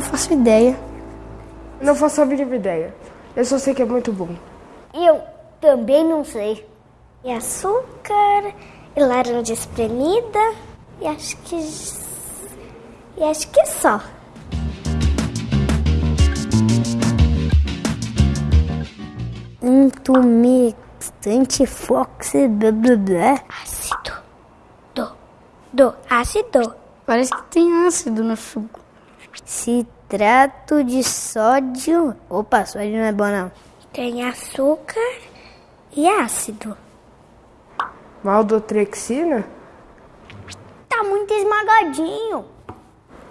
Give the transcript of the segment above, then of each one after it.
faço ideia. Não faço a mínima ideia. Eu só sei que é muito bom. Eu também não sei. E açúcar, e laranja espremida, e acho que. E acho que só. Intumestante fox blá blá blá. Ácido. Do. Do. Ácido. Parece que tem ácido no suco. Citrato de sódio. Opa, sódio não é bom não. Tem açúcar e ácido. Maldotrexina? Tá muito esmagadinho.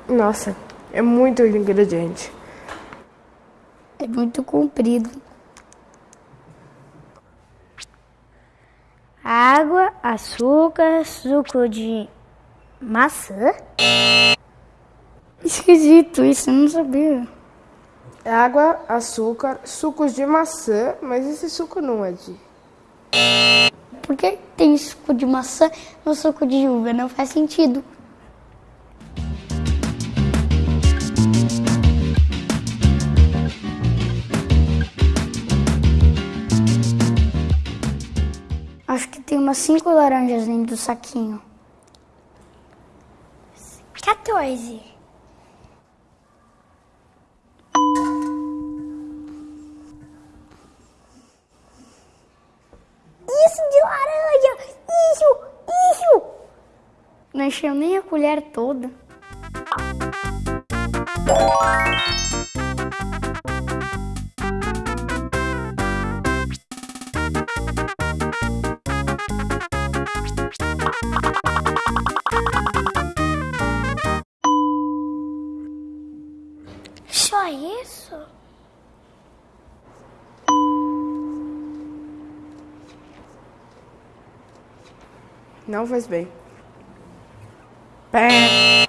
Nossa, é muito ingrediente. É muito comprido. Água, açúcar, suco de maçã. Esquisito isso, eu não sabia. Água, açúcar, sucos de maçã, mas esse suco não é de. Por que tem suco de maçã no suco de uva? Não faz sentido. Acho que tem umas cinco laranjas dentro do saquinho. 14. Encheu nem a colher toda. Só isso? Não faz bem. E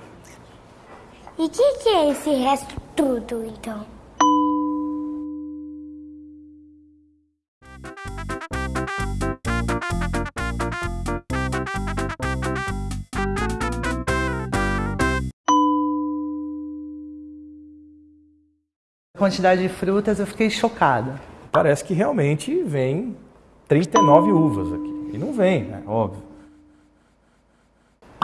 o que, que é esse resto tudo, então? A quantidade de frutas eu fiquei chocada. Parece que realmente vem 39 uvas aqui. E não vem, né? Óbvio.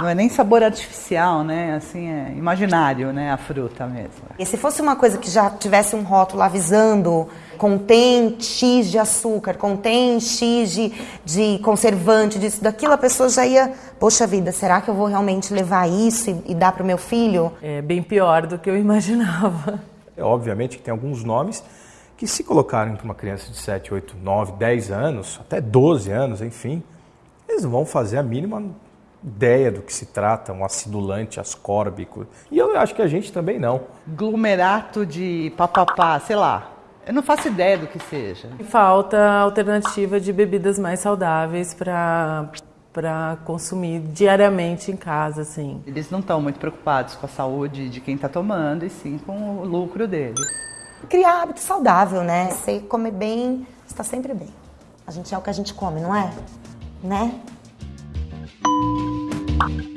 Não é nem sabor artificial, né? Assim, é imaginário, né? A fruta mesmo. E se fosse uma coisa que já tivesse um rótulo avisando contém X de açúcar, contém X de, de conservante, disso, daquilo, a pessoa já ia, poxa vida, será que eu vou realmente levar isso e, e dar para o meu filho? É bem pior do que eu imaginava. É, obviamente que tem alguns nomes que se colocarem para uma criança de 7, 8, 9, 10 anos, até 12 anos, enfim, eles vão fazer a mínima ideia do que se trata, um acidulante ascórbico. E eu acho que a gente também não. Glumerato de papapá, sei lá. Eu não faço ideia do que seja. Falta alternativa de bebidas mais saudáveis para para consumir diariamente em casa, assim. Eles não estão muito preocupados com a saúde de quem está tomando, e sim com o lucro deles. Criar hábito saudável, né? Você comer bem, está sempre bem. A gente é o que a gente come, não é? Né? Thank you.